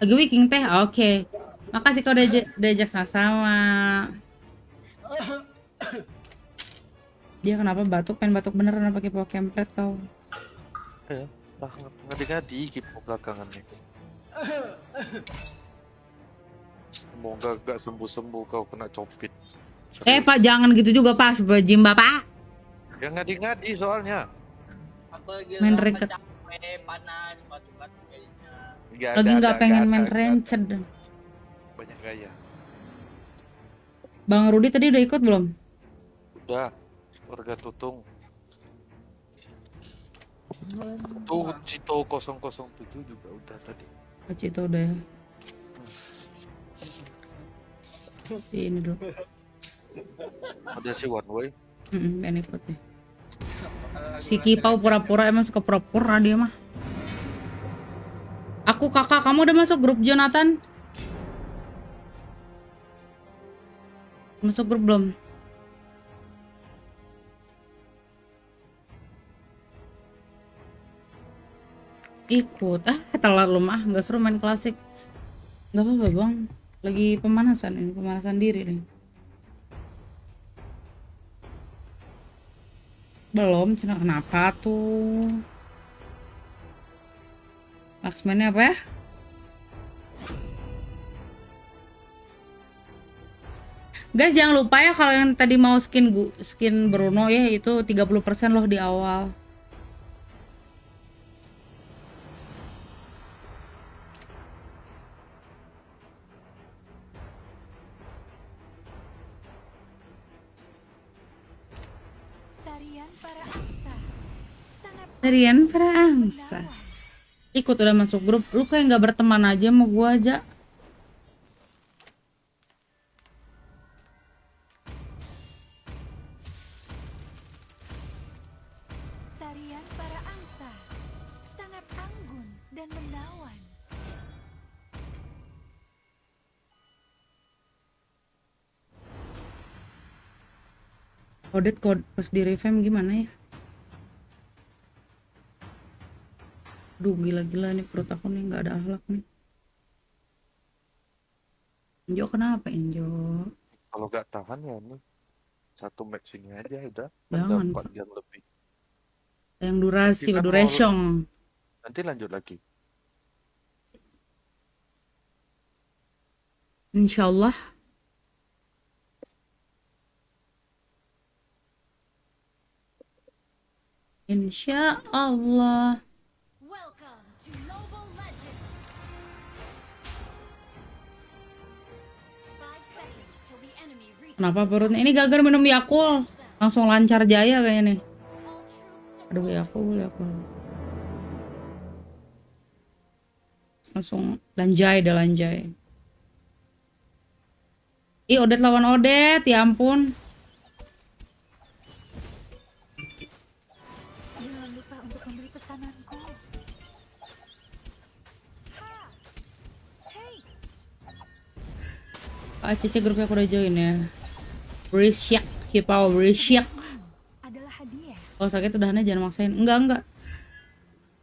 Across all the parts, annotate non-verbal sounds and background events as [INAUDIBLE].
Lagi wiking teh, oke. Makasih kau udah aja- diajak sama-sama. Dia kenapa batuk? Pengen batuk beneran pakai pakai kempret kau? Ya, lah ngadi-ngadi gitu belakangan nih. Semoga gak sembuh-sembuh kau kena copit. Eh Serius. pak jangan gitu juga pak, Jim bapak. Ya ngadi-ngadi soalnya. Main ranked. capek, panas, batuk-batuk Nggak Lagi nggak pengen ada, main ada. rancid. Banyak gaya. Bang Rudi tadi udah ikut belum? Udah, warga tutung. Tuh Cito 007 juga udah tadi. Oh, Cito udah ya. Si ini dulu. Ada si One Way. Mm pengen ikut deh. Si Kipau pura-pura emang suka pura-pura dia mah. Aku kakak, kamu udah masuk grup Jonathan? Masuk grup belum? Ikut. Ah, telat lu mah. Gak seru main klasik. Gak apa-apa bang. Lagi pemanasan ini, pemanasan diri nih. Belum, Cina kenapa tuh? Laksmennya apa ya? Guys, jangan lupa ya kalau yang tadi mau skin skin Bruno ya itu 30% loh di awal. Tarian para angsa Tarian para angsa. Ikut udah masuk grup. Lu kayak nggak berteman aja sama gua aja. tarian para angsa sangat anggun dan menawan. Odet kod pas di revamp gimana ya? Duh gila-gila nih perut aku nih nggak ada akhlak nih. Enjo kenapa Enjo? Kalau gak tahan ya nih. Satu match ini aja udah. Jangan, Udah 4 jam lebih. Yang durasi, Kita mau- duration. Nanti lanjut lagi. Insya Allah. Insya Allah. Kenapa perutnya? Ini gagal minum Yakult. Langsung lancar jaya kayaknya nih. Aduh Yakult, Yakult. Langsung lanjai dah lanjai. Ih, Odet lawan Odet, ya ampun. Jangan lupa untuk pesananku. Ah, Cici grupnya aku udah join ya. Berisyak, kipau berisyak. adalah hadiah. Kalau sakit udahannya jangan maksain. Enggak, enggak.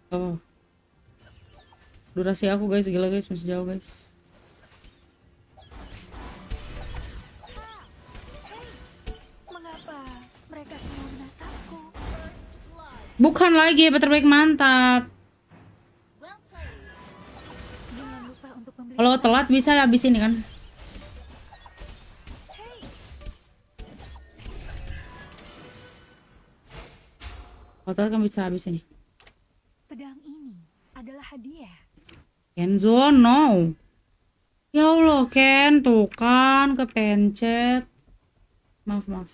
Oh. Durasi aku guys, gila guys, masih jauh guys. Mengapa mereka semua menatapku? Bukan lagi, apa terbaik mantap. Kalau telat bisa habis ini kan. Telat kan bisa habis ini. pedang ini adalah hadiah. Kenzo, no. Ya Allah, Ken, tuh kan kepencet. Maaf, maaf.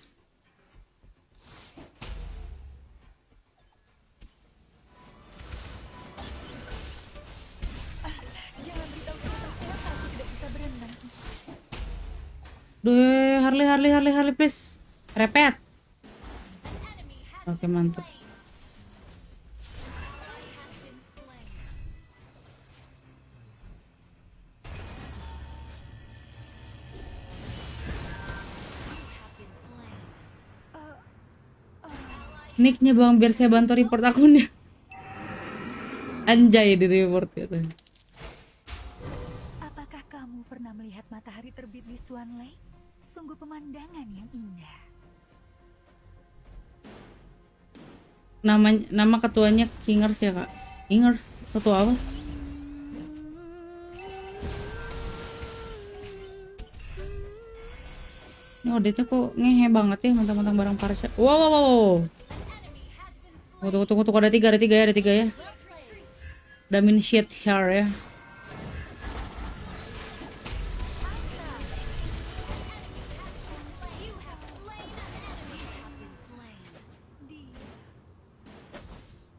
Jangan beritahu siapa-siapa aku tidak bisa berenang. Duh, Harley, Harley, Harley, Harley, please. Repet. Oke, mantap. Nicknya bang, biar saya bantu report akunnya. [LAUGHS] Anjay di report gitu. kamu pernah melihat matahari terbit di Swan Lake? Sungguh pemandangan yang indah. Nama nama ketuanya Kingers ya kak? Kingers ketua apa? Ini auditnya kok ngehe banget ya mentang-mentang barang. Wow, wow, wow, wow. Tunggu, tunggu, tunggu, ada tiga, ada tiga ya, ada tiga ya. Ada min shit here ya.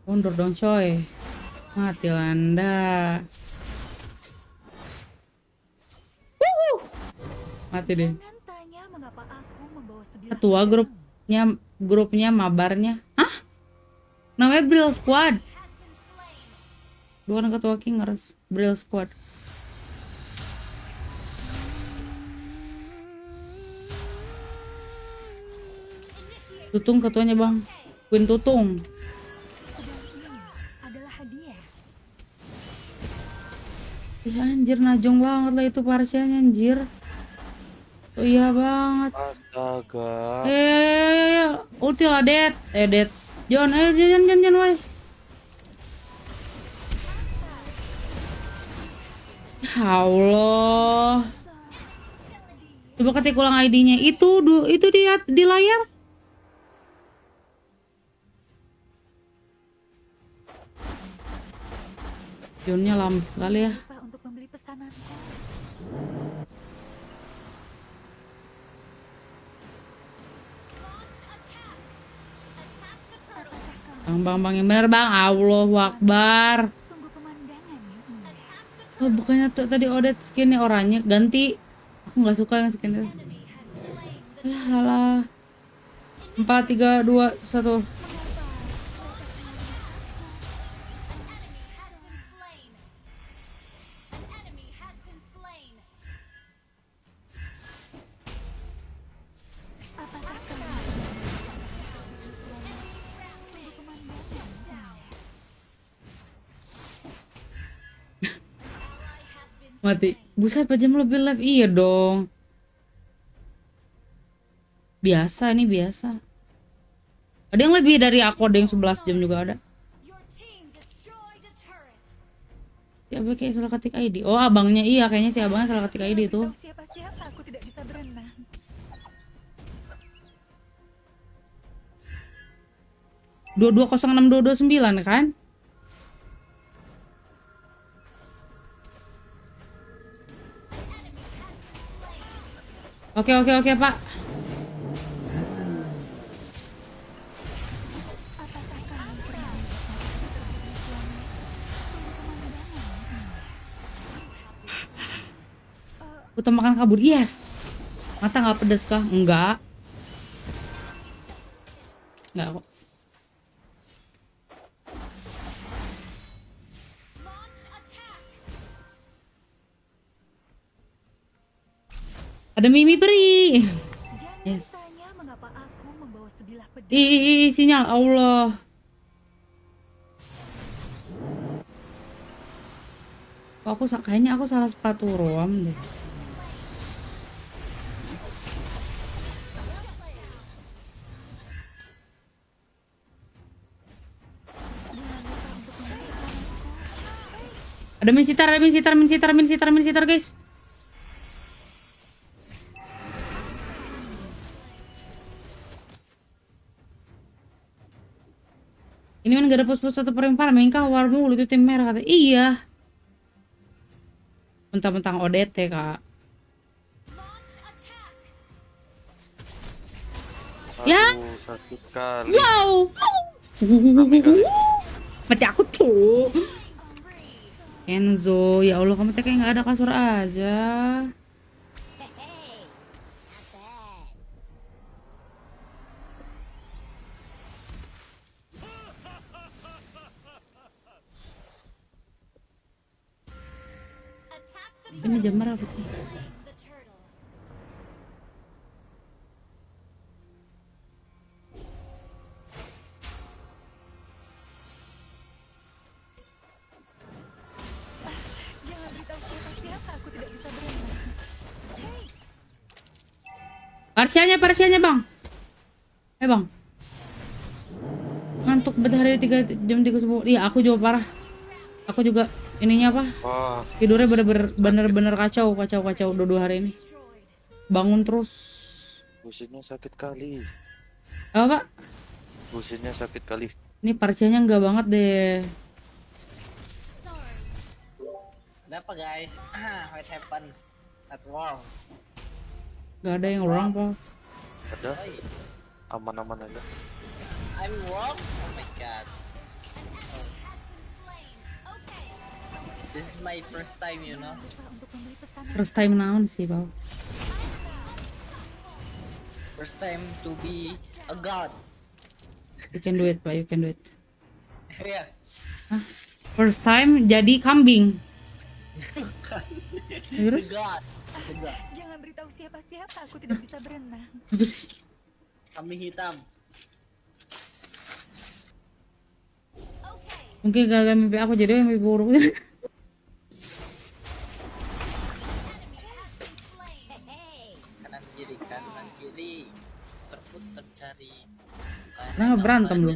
Mundur dong coy. Mati anda. Wuhu. Mati deh. Ketua grupnya grupnya mabarnya. Hah? Namanya Brill Squad. Bukan ketua Kingers, Brill Squad. Tutung ketuanya bang, Queen Tutung. Ih anjir najong banget lah itu parsialnya anjir. Oh iya banget. Astaga. Eh, ya, ya, ya, ya. ulti lah, Dead. Eh, Dead. John, eh, John, John, John, why? Ya Allah. Coba ketik ulang ID-nya. Itu, itu di, di layar. Johnnya lama sekali ya. Bang, bang, bang yang bener bang. Allah, Wakbar. Oh, bukannya tuh tadi Odet skinnya oranye ganti. Aku nggak suka yang skinnya. Alah, alah. 4 3 2 1. Mati. Buset, 4 jam lebih live. Iya dong. Biasa, ini biasa. Ada yang lebih dari aku, ada yang 11 jam juga ada. Siapa kayak salah ketik ID? Oh, abangnya iya, kayaknya si abangnya salah ketik ID itu. Dua dua kosong enam dua dua sembilan kan? Oke oke oke pak. Utamakan kabur. Yes. Mata nggak pedas kah? Enggak. Enggak kok. Ada Mimi. Jangan Yes. tanya mengapa aku membawa sebilah pedang. Ih, ih, ih, sinyal Allah. Kok aku kayaknya aku salah sepatu roam deh. Ada min sitar, ada min sitar, min sitar, min sitar, min sitar, guys. Ini kan gak ada pos-pos satu perempar, kah war mulu itu tim merah kata. Iya. Mentang-mentang ODT, Kak. Ya. Sakit kali. Wow. Mati aku tuh. Enzo, ya Allah kamu teh kayak nggak ada kasur aja. Ini jam berapa sih? Parsianya, parsianya bang. Eh bang. Ngantuk bedah dari tiga jam tiga subuh. Iya, aku juga parah. Aku juga ininya apa? Wah, Tidurnya bener-bener bener-bener kacau, kacau, kacau dua-dua hari ini. Bangun terus. pusingnya sakit kali. Apa pak? Pusingnya sakit kali. Ini parsianya enggak banget deh. Kenapa guys? What happened? At war. Gak ada yang orang pak. Ada aman-aman aja. I'm wrong? Oh my god. This is my first time, you know. First time naon sih pak. First time to be a god. You can do it pak, you can do it. [LAUGHS] yeah. Hah? First time jadi kambing. The [LAUGHS] Terus? god. The god. Jangan beritahu siapa-siapa aku tidak bisa berenang. Apa sih? Kambing hitam. Mungkin gagal mimpi aku jadi mimpi buruk. [LAUGHS] cari. Nah, berantem lu.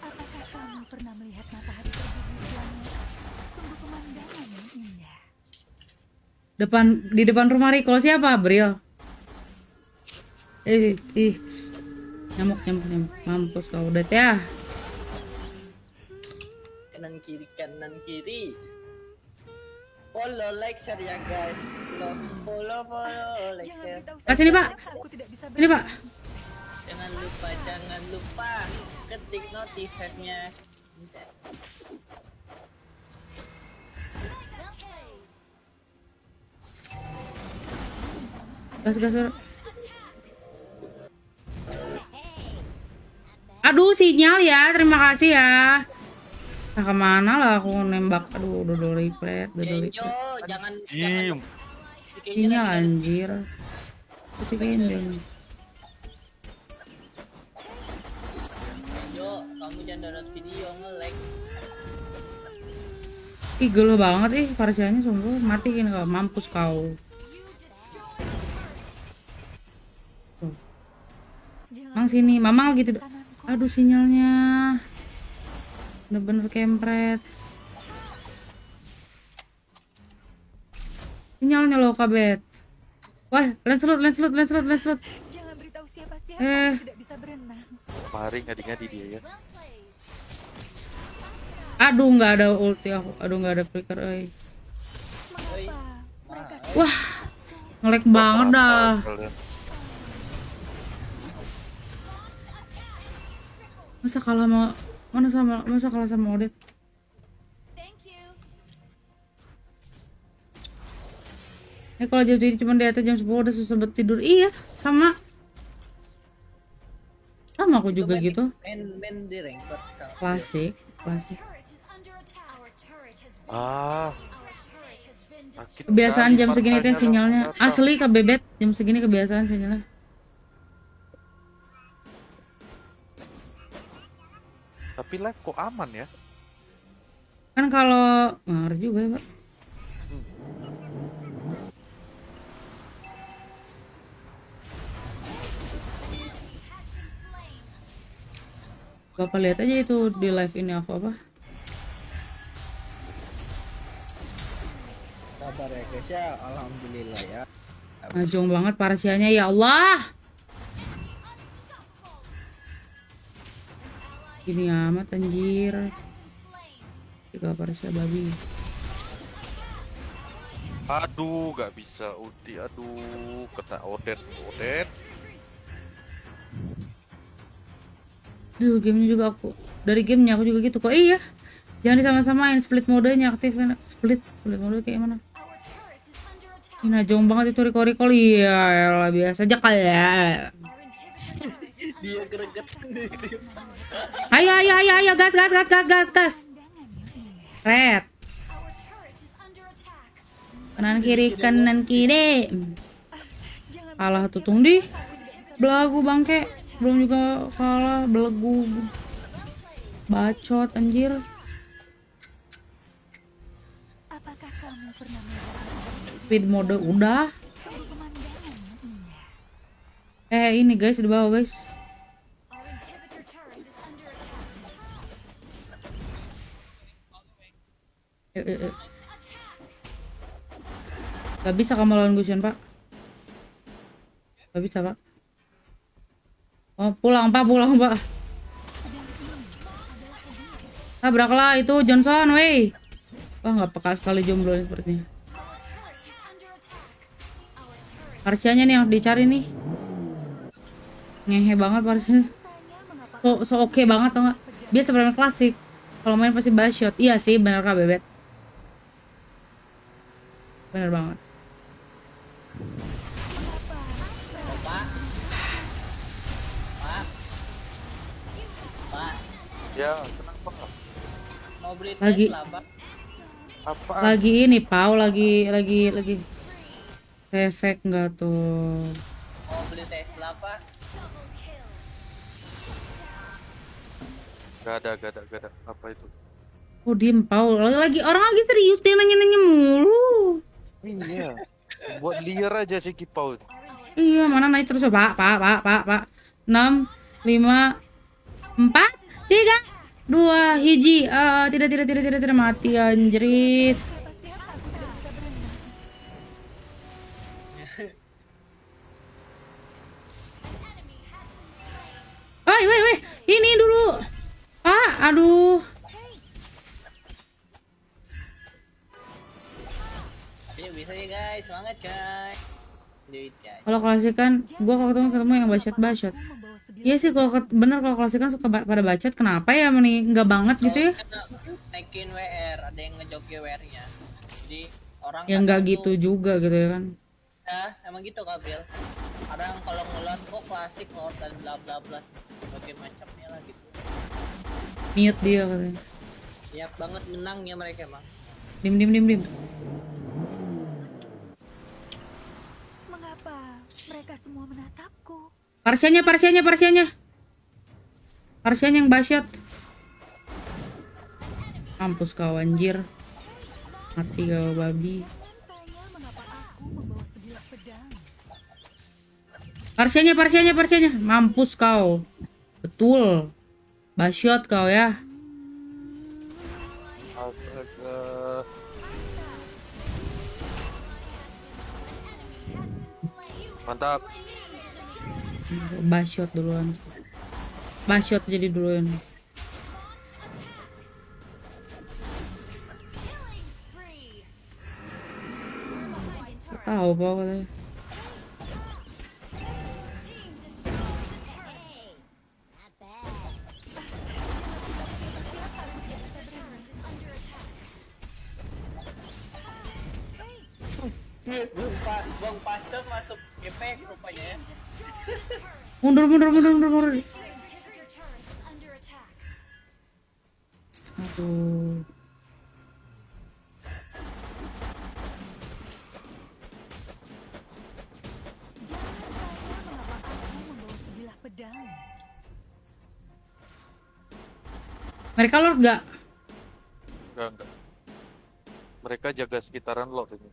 Apakah kamu pernah melihat matahari terbit di Swanlake? Sungguh pemandangan yang indah. Depan di depan rumah Riko siapa? Bril. Eh, ih. Nyamuk, nyamuk, nyamuk. Mampus kau udah ya. Kanan kiri, kanan kiri. Follow, like, share ya guys. Follow, follow, follow, like, share. Ah, sini, Pak. Ini pak. Jangan lupa, jangan lupa ketik notifnya. Gas, gas. Aduh sinyal ya, terima kasih ya. Nah, ke mana lah aku nembak? Aduh, udah udah replet, udah udah Kenjo, replet. jangan jangan si Kenjo Sinyal anjir. Kasih kendeng. Kamu jangan download video nge-lag. Ih, gelo banget ih parsianya sungguh. Matiin kau, mampus kau. Mang sini, Mamang gitu. Aduh sinyalnya. Bener-bener kempret. Sinyalnya loh kabet. Wah, Lancelot, Lancelot. Jangan beritahu Eh. aku tidak bisa berenang. ngadi-ngadi dia ya. Aduh, nggak ada ulti aku. Aduh, nggak ada flicker, euy. Mereka Wah, ngelek banget dah. Masa kalah sama mana sama masa kalah sama Odet? Eh kalau jam segini cuma di atas jam 10 udah susah buat tidur. Iya, sama. Sama aku juga gitu. Main main di ranked. Klasik, klasik. Ah, Kebiasaan jam segini teh sinyalnya. Asli kebebet jam segini kebiasaan sinyalnya. Tapi live kok aman ya? Kan kalau ngaruh juga ya, Pak. Bapak lihat aja itu di live ini aku apa? Sabar ya guys ya, alhamdulillah ya. Najong banget parasianya ya Allah. Ini amat anjir. Tiga parasia babi. Aduh, gak bisa ulti. Aduh, kena Odet, Odet. Duh, gamenya juga aku. Dari gamenya aku juga gitu kok. Iya. Jangan disama-samain split modenya aktifin split split mode kayak mana? Ini najong banget itu recall recall iya elah, biasa aja kali ya. Ayo ayo ayo ayo gas gas gas gas gas gas. Red. Kanan kiri kanan kiri. Kalah tutung di. Belagu bangke. Belum juga kalah belegu. Bacot anjir. Speed mode udah. Eh ini guys di bawah guys. Eh, eh, eh. Gak bisa kamu lawan Gusion pak. Gak bisa pak. Oh pulang pak pulang pak. Tabraklah itu Johnson, wey. Wah nggak peka sekali jomblo ini sepertinya. Parsianya nih yang dicari nih. Ngehe banget Parsianya. So, so oke banget tau gak? Dia sebenarnya klasik. Kalau main pasti shot. Iya sih, bener kak bebet. Bener banget. Ya, kenapa? mau beli Lagi. Tesla, Pak? Apaan? Lagi ini Pau lagi lagi lagi efek nggak tuh? Mau beli Tesla, Pak? Gak ada, gak ada, gak ada. Apa itu? Oh diem Pau lagi, lagi orang lagi serius dia nanya nanya mulu. Iya. Buat liar aja si Kipau. Iya mana naik terus pak pak pak pak pak enam lima empat tiga dua hiji. Eh, tidak tidak tidak tidak tidak. Mati anjrit. Woi woi woi. Ini dulu. Pak aduh. Ayo bisa ya guys, semangat guys. Duit guys. kalau klasikan gua kalau ketemu ketemu yang bacot bacot sebilah Iya sih kalau bener kalau klasikan suka ba- pada bacot kenapa ya meni nggak banget gitu ya naikin WR, ada yang ngejoki WR-nya. Jadi orang yang nggak gitu tuh- juga gitu ya kan Ya, emang gitu Kabil. Kadang kalau ngeliat kok klasik lord dan bla bla bla sebagai macamnya lah gitu. mute dia katanya Siap banget menangnya mereka emang. dim dim dim dim Mengapa mereka semua menatapku? Parsianya, parsianya, parsianya. Parsianya yang basyat. Mampus kau anjir. Mati kau babi. Parsianya, parsianya, parsianya. Mampus kau. Betul. Basyot kau ya. Mantap. Basyot duluan. Basyot jadi duluan. Tahu apa katanya. Mundur, mundur, mundur, mundur. Aduh. Mereka lord gak? Enggak, enggak. Mereka jaga sekitaran lot ini.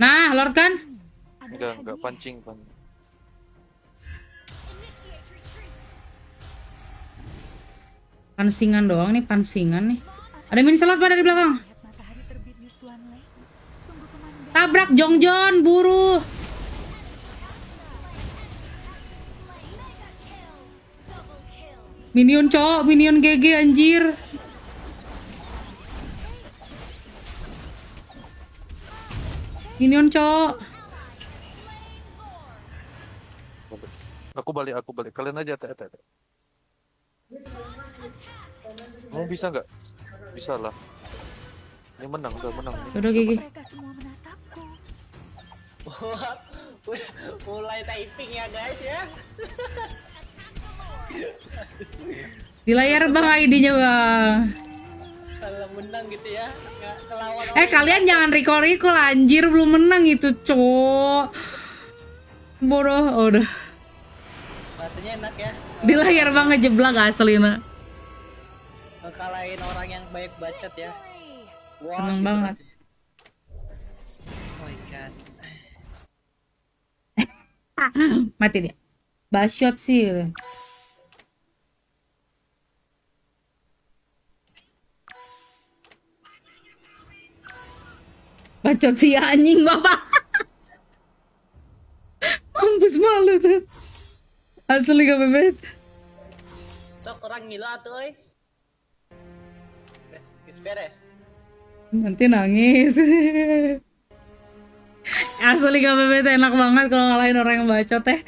Nah, lord kan? Enggak, enggak pancing, pancing. Pansingan doang nih, pansingan nih. Ada min slot pada di belakang. Tabrak Jongjon, buru. Minion cowok, minion GG anjir. Minion cowok. Aku balik, aku balik. Kalian aja tete. Kamu bisa nggak? Bisa lah. Ini menang, udah menang. Udah GG. mereka semua menatapku. Wah, [LAUGHS] mulai typing ya guys ya. [LAUGHS] Di layar bang ID-nya bang. Kalau menang gitu ya, ngelawan Eh kalian jangan recall recall anjir belum menang itu cowok. Bodoh, oh, udah. Rasanya enak ya. Di layar bang ngejeblak asli nah. Baik bacot ya. Wah, Seneng gitu banget. rasanya. Oh my god. [LAUGHS] Mati dia. Bacot sih. gitu. Bacot sih anjing bapak. [LAUGHS] Mampus malu tuh. Asli gak bebet. Sok orang gila tuh, beres. Nanti nangis. [LAUGHS] Asli bebet enak banget kalau ngalahin orang yang bacot teh.